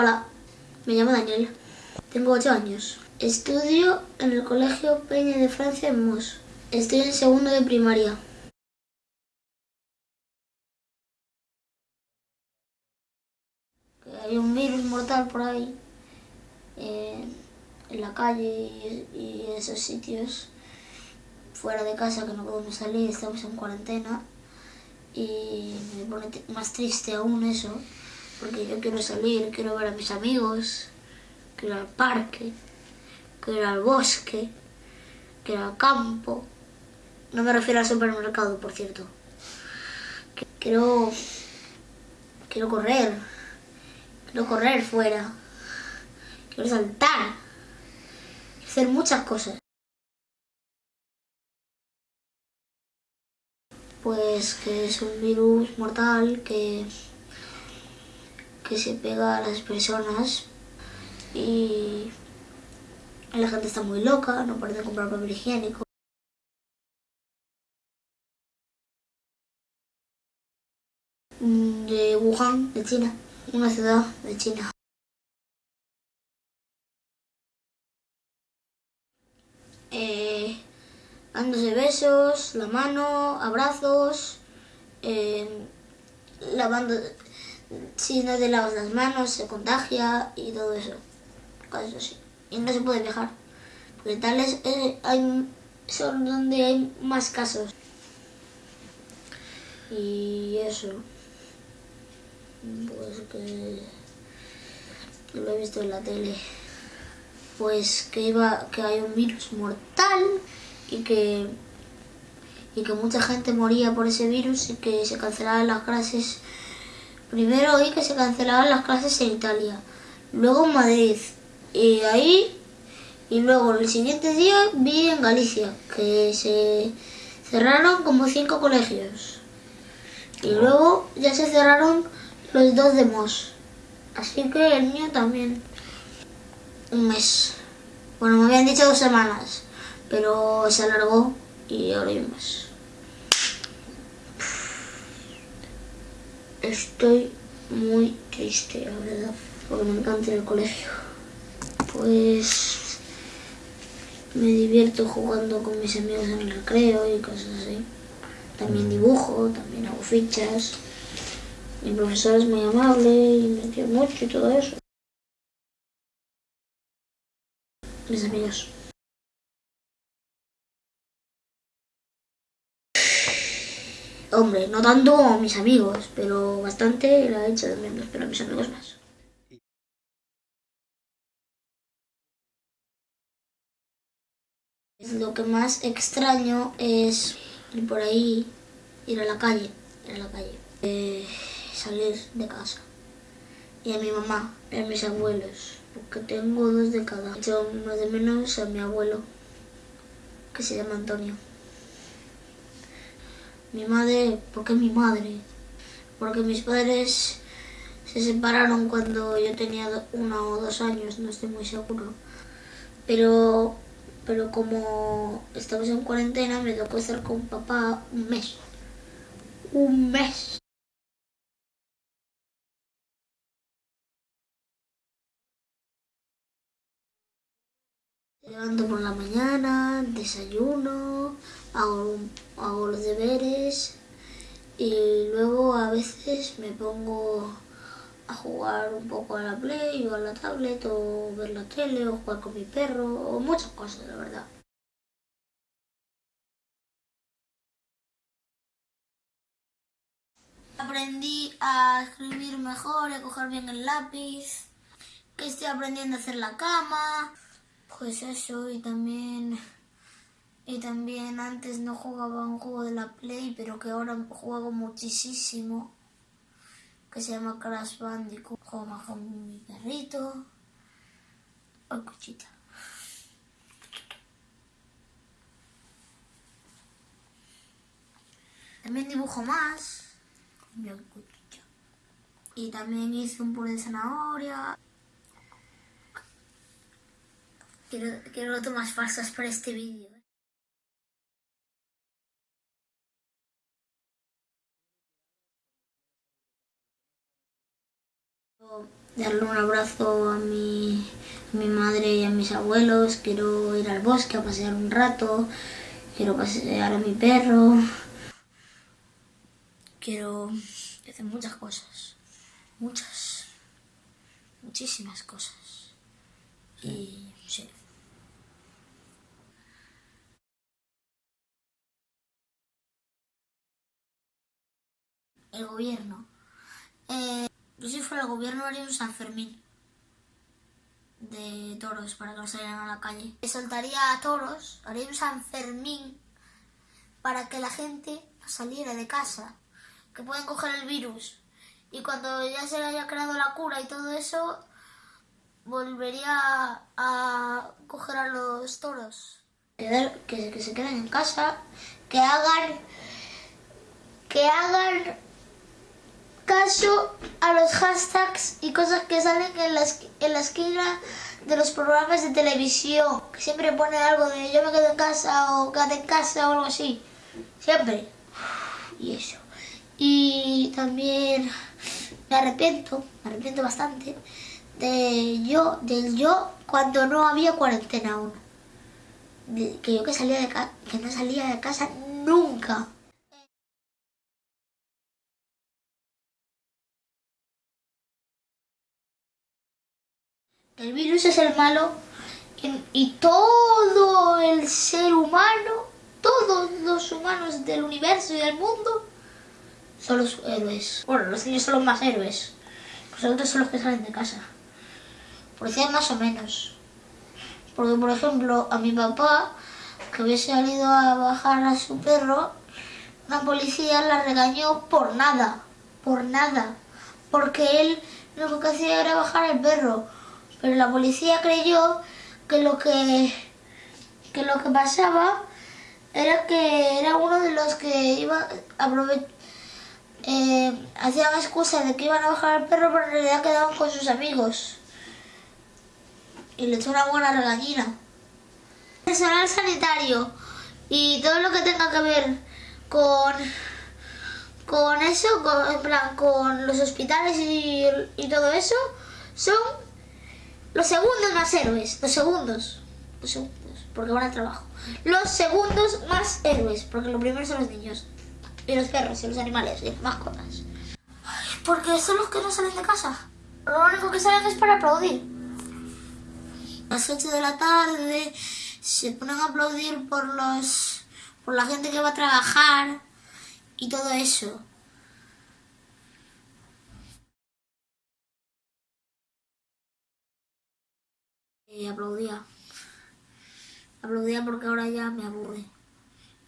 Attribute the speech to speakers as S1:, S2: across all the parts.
S1: Hola, me llamo Daniel, tengo 8 años. Estudio en el Colegio Peña de Francia en Mos. Estoy en segundo de primaria. Hay un virus mortal por ahí, eh, en la calle y, y esos sitios, fuera de casa que no podemos salir, estamos en cuarentena y me pone más triste aún eso, porque yo quiero salir, quiero ver a mis amigos, quiero al parque, quiero ir al bosque, quiero ir al campo. No me refiero al supermercado, por cierto. Quiero, quiero correr, quiero correr fuera, quiero saltar, quiero hacer muchas cosas. Pues que es un virus mortal que, que se pega a las personas y la gente está muy loca, no puede comprar papel higiénico. Mm, De Wuhan, de China, una ciudad de China. Eh, dándose besos, la mano, abrazos, eh, lavando, si no te lavas las manos se contagia y todo eso, cosas así. Y no se puede viajar, porque tales eh, hay, son donde hay más casos. Y eso, pues que, que lo he visto en la tele pues que iba que hay un virus mortal y que y que mucha gente moría por ese virus y que se cancelaban las clases primero oí que se cancelaban las clases en Italia luego en Madrid y ahí y luego el siguiente día vi en Galicia que se cerraron como cinco colegios y luego ya se cerraron los dos de Mos así que el mío también un mes. Bueno, me habían dicho dos semanas, pero se alargó y ahora hay un mes. Estoy muy triste, la verdad, porque me encanta al colegio. Pues me divierto jugando con mis amigos en el recreo y cosas así. También dibujo, también hago fichas. Mi profesor es muy amable y me quiere mucho y todo eso. mis amigos. Hombre, no tanto como mis amigos, pero bastante la he hecho de menos, pero a mis amigos más. Lo que más extraño es ir por ahí, ir a la calle, ir a la calle, eh, salir de casa. Y a mi mamá, y a mis abuelos, porque tengo dos de cada. Yo más de menos a mi abuelo, que se llama Antonio. Mi madre, ¿por qué mi madre? Porque mis padres se separaron cuando yo tenía uno o dos años, no estoy muy seguro. Pero, pero como estamos en cuarentena, me tocó estar con papá un mes. Un mes. Me levanto por la mañana, desayuno, hago, hago los deberes y luego a veces me pongo a jugar un poco a la Play o a la tablet o ver la tele o jugar con mi perro o muchas cosas, la verdad. Aprendí a escribir mejor, a coger bien el lápiz, que estoy aprendiendo a hacer la cama. Pues eso, y también. Y también antes no jugaba un juego de la Play, pero que ahora juego muchísimo. Que se llama Crash Bandicoot. Juego más con mi perrito. Ay, cuchita. También dibujo más. Y también hice un puré de zanahoria. Quiero, quiero tomas falsas para este vídeo. Darle un abrazo a mi, a mi madre y a mis abuelos, quiero ir al bosque a pasear un rato, quiero pasear a mi perro, quiero hacer muchas cosas, muchas, muchísimas cosas. Y sí. El gobierno. Eh, yo si fuera el gobierno haría un San Fermín de toros para que no salieran a la calle. Soltaría a toros, haría un San Fermín para que la gente saliera de casa, que pueden coger el virus. Y cuando ya se haya creado la cura y todo eso, volvería a coger a los toros. Que se queden en casa, que hagan que hagan caso a los hashtags y cosas que salen en la, en la esquina de los programas de televisión, que siempre ponen algo de yo me quedo en casa o quédate en casa o algo así. Siempre. Y eso. Y también me arrepiento, me arrepiento bastante de yo, del yo cuando no había cuarentena aún. que yo que salía de que no salía de casa nunca. El virus es el malo y, todo el ser humano, todos los humanos del universo y del mundo son los héroes. Bueno, los niños son los más héroes. Los otros son los que salen de casa. Policía más o menos. Porque, por ejemplo, a mi papá, que había salido a bajar a su perro, la policía la regañó por nada. Por nada. Porque él lo que hacía era bajar el perro pero la policía creyó que lo que, que, lo que pasaba era que era uno de los que iba a eh, hacían excusa de que iban a bajar al perro, pero en realidad quedaban con sus amigos. Y le echó una buena regañina. Personal sanitario y todo lo que tenga que ver con con eso, con, en plan, con los hospitales y, y todo eso, son los segundos más héroes, los segundos. Los segundos, porque van al trabajo. Los segundos más héroes, porque lo primero son los niños. Y los perros, y los animales, y las mascotas. Porque son los que no salen de casa. Lo único que salen es para aplaudir. Las 8 de la tarde se ponen a aplaudir por los por la gente que va a trabajar y todo eso. Y aplaudía. Aplaudía porque ahora ya me aburre.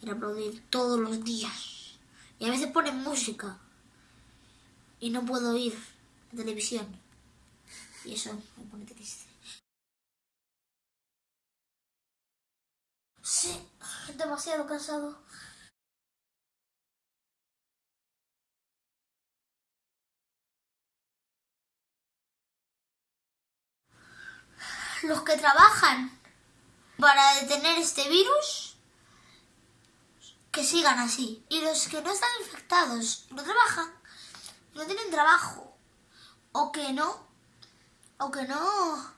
S1: Era aplaudir todos los días. Y a veces ponen música. Y no puedo ir a televisión. Y eso me pone triste. Sí, demasiado cansado. Los que trabajan para detener este virus, que sigan así. Y los que no están infectados, no trabajan, no tienen trabajo, o que no, o que no,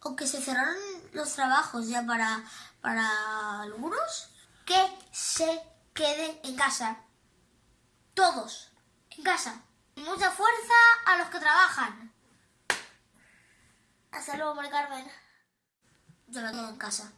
S1: o que se cerraron los trabajos ya para, para algunos, que se queden en casa. Todos, en casa. Mucha fuerza a los que trabajan. Hasta luego, Mari Carmen. Yo me quedo en casa.